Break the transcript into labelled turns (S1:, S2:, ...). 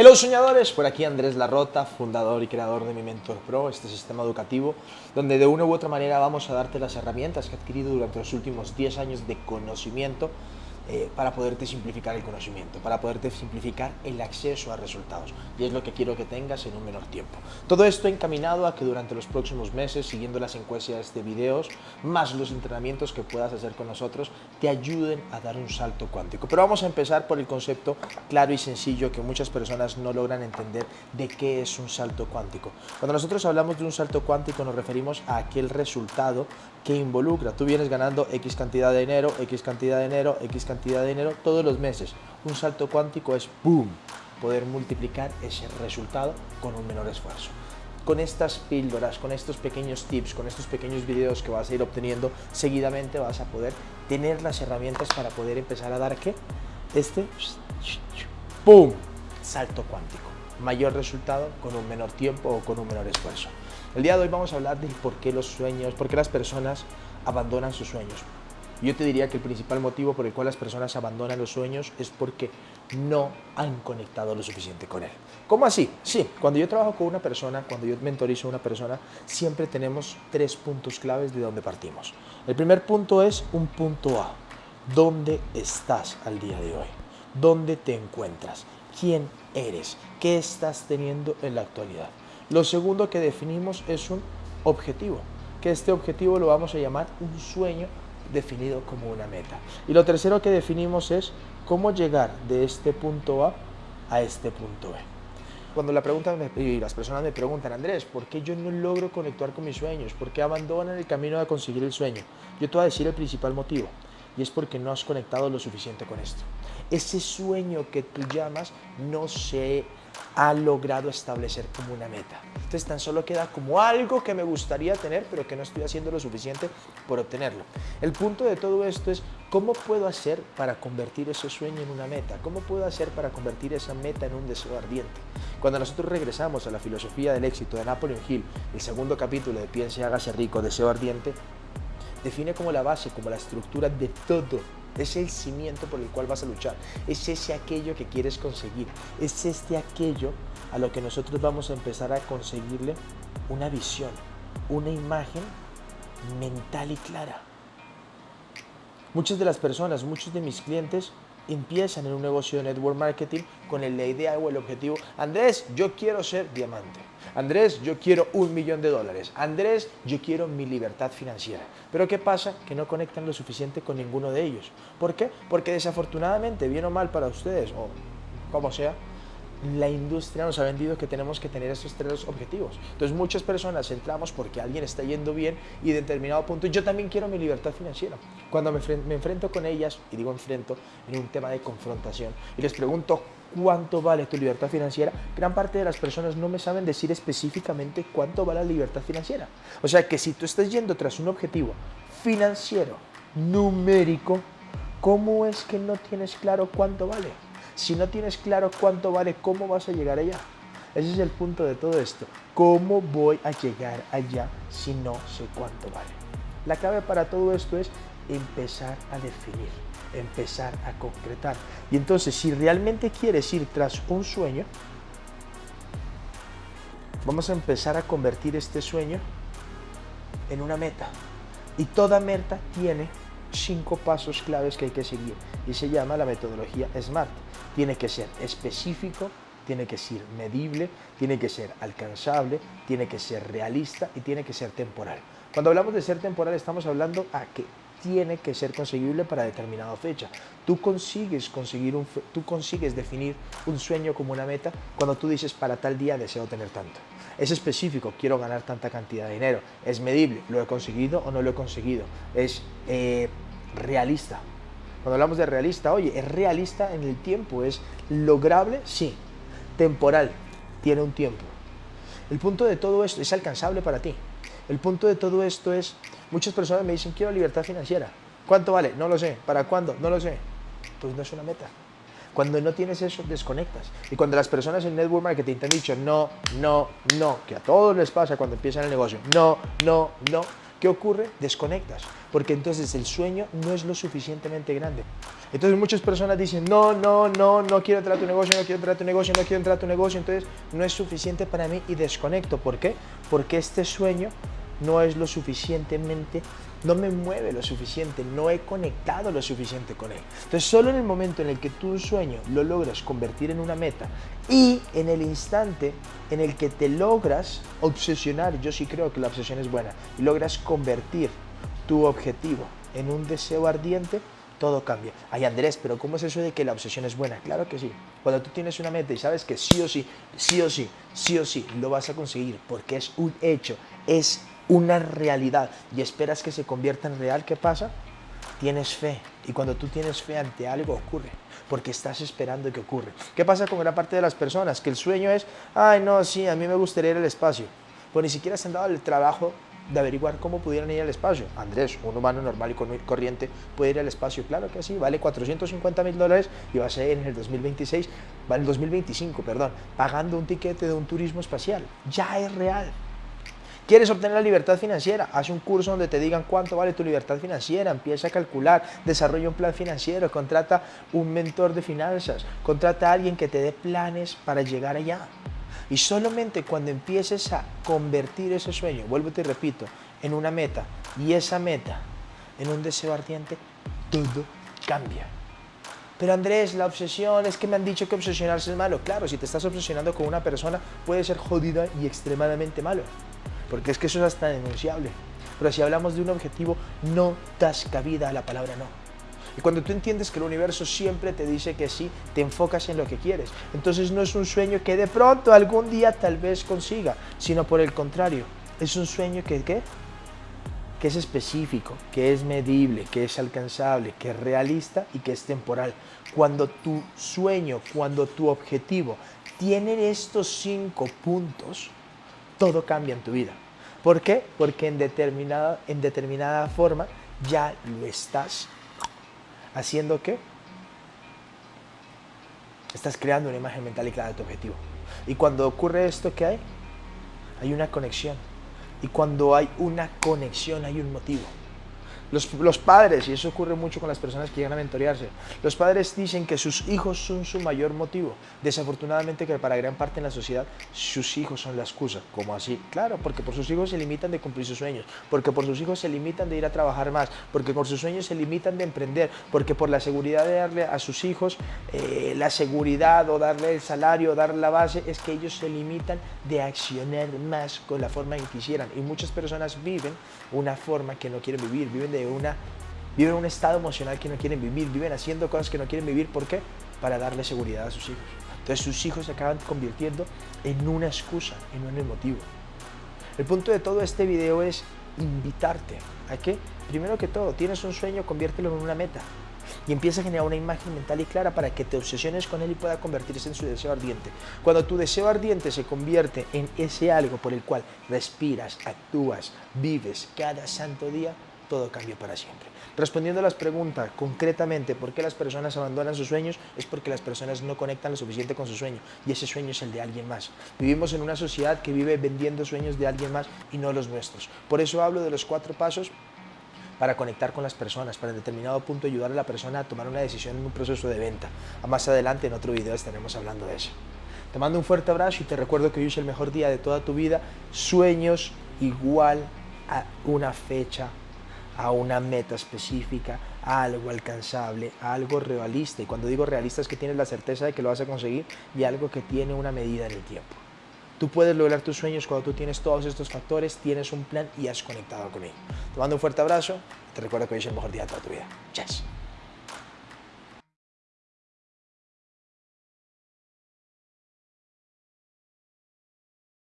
S1: Hello soñadores, por aquí Andrés Larrota, fundador y creador de Mi Mentor Pro, este sistema educativo, donde de una u otra manera vamos a darte las herramientas que he adquirido durante los últimos 10 años de conocimiento eh, para poderte simplificar el conocimiento, para poderte simplificar el acceso a resultados. Y es lo que quiero que tengas en un menor tiempo. Todo esto encaminado a que durante los próximos meses, siguiendo las encuestas de videos, más los entrenamientos que puedas hacer con nosotros, te ayuden a dar un salto cuántico. Pero vamos a empezar por el concepto claro y sencillo que muchas personas no logran entender de qué es un salto cuántico. Cuando nosotros hablamos de un salto cuántico nos referimos a aquel resultado que involucra. Tú vienes ganando X cantidad de dinero, X cantidad de dinero, X cantidad de dinero todos los meses. Un salto cuántico es ¡boom! Poder multiplicar ese resultado con un menor esfuerzo. Con estas píldoras, con estos pequeños tips, con estos pequeños videos que vas a ir obteniendo seguidamente vas a poder tener las herramientas para poder empezar a dar ¿qué? Este ¡pum! Salto cuántico. Mayor resultado con un menor tiempo o con un menor esfuerzo. El día de hoy vamos a hablar de por qué los sueños, por qué las personas abandonan sus sueños. Yo te diría que el principal motivo por el cual las personas abandonan los sueños es porque no han conectado lo suficiente con él. ¿Cómo así? Sí, cuando yo trabajo con una persona, cuando yo mentorizo a una persona, siempre tenemos tres puntos claves de donde partimos. El primer punto es un punto A. ¿Dónde estás al día de hoy? ¿Dónde te encuentras? ¿Quién eres? ¿Qué estás teniendo en la actualidad? Lo segundo que definimos es un objetivo, que este objetivo lo vamos a llamar un sueño definido como una meta. Y lo tercero que definimos es cómo llegar de este punto A a este punto B. Cuando la pregunta y las personas me preguntan, Andrés, ¿por qué yo no logro conectar con mis sueños? ¿Por qué abandonan el camino de conseguir el sueño? Yo te voy a decir el principal motivo, y es porque no has conectado lo suficiente con esto. Ese sueño que tú llamas no se ha logrado establecer como una meta. Entonces tan solo queda como algo que me gustaría tener, pero que no estoy haciendo lo suficiente por obtenerlo. El punto de todo esto es cómo puedo hacer para convertir ese sueño en una meta, cómo puedo hacer para convertir esa meta en un deseo ardiente. Cuando nosotros regresamos a la filosofía del éxito de Napoleon Hill, el segundo capítulo de Piense hágase rico, deseo ardiente, define como la base, como la estructura de todo es el cimiento por el cual vas a luchar. Es ese aquello que quieres conseguir. Es este aquello a lo que nosotros vamos a empezar a conseguirle una visión, una imagen mental y clara. Muchas de las personas, muchos de mis clientes empiezan en un negocio de network marketing con la idea o el objetivo, Andrés, yo quiero ser diamante. Andrés, yo quiero un millón de dólares. Andrés, yo quiero mi libertad financiera. Pero ¿qué pasa? Que no conectan lo suficiente con ninguno de ellos. ¿Por qué? Porque desafortunadamente, bien o mal para ustedes, o como sea, la industria nos ha vendido que tenemos que tener esos tres objetivos. Entonces muchas personas entramos porque alguien está yendo bien y de determinado punto yo también quiero mi libertad financiera. Cuando me, me enfrento con ellas, y digo enfrento en un tema de confrontación, y les pregunto cuánto vale tu libertad financiera, gran parte de las personas no me saben decir específicamente cuánto vale la libertad financiera. O sea que si tú estás yendo tras un objetivo financiero, numérico, ¿cómo es que no tienes claro cuánto vale? Si no tienes claro cuánto vale, ¿cómo vas a llegar allá? Ese es el punto de todo esto. ¿Cómo voy a llegar allá si no sé cuánto vale? La clave para todo esto es empezar a definir, empezar a concretar. Y entonces, si realmente quieres ir tras un sueño, vamos a empezar a convertir este sueño en una meta. Y toda meta tiene cinco pasos claves que hay que seguir y se llama la metodología SMART. Tiene que ser específico, tiene que ser medible, tiene que ser alcanzable, tiene que ser realista y tiene que ser temporal. Cuando hablamos de ser temporal estamos hablando a que tiene que ser conseguible para determinada fecha. Tú consigues, conseguir un, tú consigues definir un sueño como una meta cuando tú dices para tal día deseo tener tanto. Es específico, quiero ganar tanta cantidad de dinero. Es medible, lo he conseguido o no lo he conseguido. Es eh, realista. Cuando hablamos de realista, oye, es realista en el tiempo, es lograble, sí. Temporal, tiene un tiempo. El punto de todo esto es alcanzable para ti. El punto de todo esto es, muchas personas me dicen, quiero libertad financiera. ¿Cuánto vale? No lo sé. ¿Para cuándo? No lo sé. Pues no es una meta. Cuando no tienes eso, desconectas. Y cuando las personas en Network Marketing te han dicho no, no, no, que a todos les pasa cuando empiezan el negocio, no, no, no, ¿Qué ocurre? Desconectas, porque entonces el sueño no es lo suficientemente grande. Entonces muchas personas dicen, no, no, no, no quiero entrar a tu negocio, no quiero entrar a tu negocio, no quiero entrar a tu negocio, entonces no es suficiente para mí y desconecto. ¿Por qué? Porque este sueño no es lo suficientemente, no me mueve lo suficiente, no he conectado lo suficiente con él. Entonces solo en el momento en el que tu sueño lo logras convertir en una meta y en el instante en el que te logras obsesionar, yo sí creo que la obsesión es buena, y logras convertir tu objetivo en un deseo ardiente, todo cambia. Ay Andrés, pero ¿cómo es eso de que la obsesión es buena? Claro que sí. Cuando tú tienes una meta y sabes que sí o sí, sí o sí, sí o sí, lo vas a conseguir porque es un hecho, es una realidad y esperas que se convierta en real, ¿qué pasa? Tienes fe y cuando tú tienes fe ante algo ocurre porque estás esperando que ocurra. ¿Qué pasa con gran parte de las personas? Que el sueño es, ay no, sí, a mí me gustaría ir al espacio. Pues ni siquiera se han dado el trabajo de averiguar cómo pudieran ir al espacio. Andrés, un humano normal y corriente, puede ir al espacio. Claro que sí, vale 450 mil dólares y va a ser en el 2026, va en el 2025, perdón, pagando un tiquete de un turismo espacial. Ya es real. ¿Quieres obtener la libertad financiera? Haz un curso donde te digan cuánto vale tu libertad financiera, empieza a calcular, desarrolla un plan financiero, contrata un mentor de finanzas, contrata a alguien que te dé planes para llegar allá. Y solamente cuando empieces a convertir ese sueño, vuelvo y repito, en una meta y esa meta en un deseo ardiente, todo cambia. Pero Andrés, la obsesión, es que me han dicho que obsesionarse es malo. Claro, si te estás obsesionando con una persona, puede ser jodida y extremadamente malo porque es que eso es hasta denunciable. Pero si hablamos de un objetivo, no das cabida a la palabra no. Y cuando tú entiendes que el universo siempre te dice que sí, te enfocas en lo que quieres. Entonces no es un sueño que de pronto algún día tal vez consiga, sino por el contrario, es un sueño que, ¿qué? que es específico, que es medible, que es alcanzable, que es realista y que es temporal. Cuando tu sueño, cuando tu objetivo tiene estos cinco puntos, todo cambia en tu vida. ¿Por qué? Porque en determinada, en determinada forma ya lo estás haciendo qué? Estás creando una imagen mental y clara de tu objetivo. Y cuando ocurre esto, ¿qué hay? Hay una conexión. Y cuando hay una conexión, hay un motivo. Los, padres, y eso ocurre mucho con las personas que llegan a mentorearse, los padres dicen que sus hijos son su mayor motivo. Desafortunadamente que para gran parte en la sociedad sus hijos son la excusa. ¿Cómo así? Claro, porque por sus hijos se limitan de cumplir sus sueños, porque por sus hijos se limitan de ir a trabajar más, porque por sus sueños se limitan de emprender, porque por la seguridad de darle a sus hijos eh, la seguridad o darle el salario o darle la base, es que ellos se limitan de accionar más con la forma en que quisieran. Y muchas personas viven una forma que no quieren vivir, viven de una, viven un estado emocional que no quieren vivir, viven haciendo cosas que no quieren vivir. ¿Por qué? Para darle seguridad a sus hijos. Entonces sus hijos se acaban convirtiendo en una excusa, en un motivo. El punto de todo este video es invitarte a que, primero que todo, tienes un sueño, conviértelo en una meta y empieza a generar una imagen mental y clara para que te obsesiones con él y pueda convertirse en su deseo ardiente. Cuando tu deseo ardiente se convierte en ese algo por el cual respiras, actúas, vives cada santo día, todo cambia para siempre. Respondiendo a las preguntas concretamente, ¿por qué las personas abandonan sus sueños? Es porque las personas no conectan lo suficiente con su sueño y ese sueño es el de alguien más. Vivimos en una sociedad que vive vendiendo sueños de alguien más y no los nuestros. Por eso hablo de los cuatro pasos para conectar con las personas, para en determinado punto ayudar a la persona a tomar una decisión en un proceso de venta. A más adelante en otro video estaremos hablando de eso. Te mando un fuerte abrazo y te recuerdo que hoy es el mejor día de toda tu vida. Sueños igual a una fecha a una meta específica, a algo alcanzable, a algo realista. Y cuando digo realista es que tienes la certeza de que lo vas a conseguir y algo que tiene una medida en el tiempo. Tú puedes lograr tus sueños cuando tú tienes todos estos factores, tienes un plan y has conectado con él. Te mando un fuerte abrazo. Te recuerdo que hoy es el mejor día de toda tu vida. Chao.